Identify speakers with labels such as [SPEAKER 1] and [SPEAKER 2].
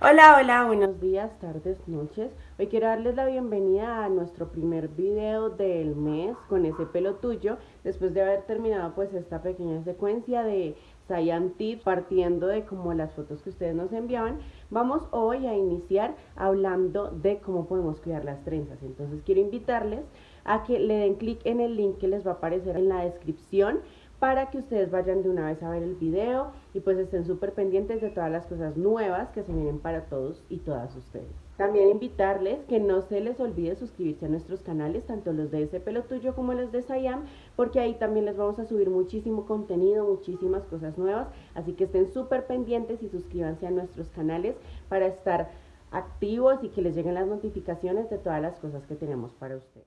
[SPEAKER 1] Hola, hola, buenos días, tardes, noches. Hoy quiero darles la bienvenida a nuestro primer video del mes con ese pelo tuyo, después de haber terminado pues esta pequeña secuencia de Science Tips partiendo de como las fotos que ustedes nos enviaban. Vamos hoy a iniciar hablando de cómo podemos cuidar las trenzas. Entonces quiero invitarles a que le den clic en el link que les va a aparecer en la descripción para que ustedes vayan de una vez a ver el video y pues estén súper pendientes de todas las cosas nuevas que se vienen para todos y todas ustedes. También invitarles que no se les olvide suscribirse a nuestros canales, tanto los de ese pelo tuyo como los de Sayam, porque ahí también les vamos a subir muchísimo contenido, muchísimas cosas nuevas, así que estén súper pendientes y suscríbanse a nuestros canales para estar activos y que les lleguen las notificaciones de todas las cosas que tenemos para ustedes.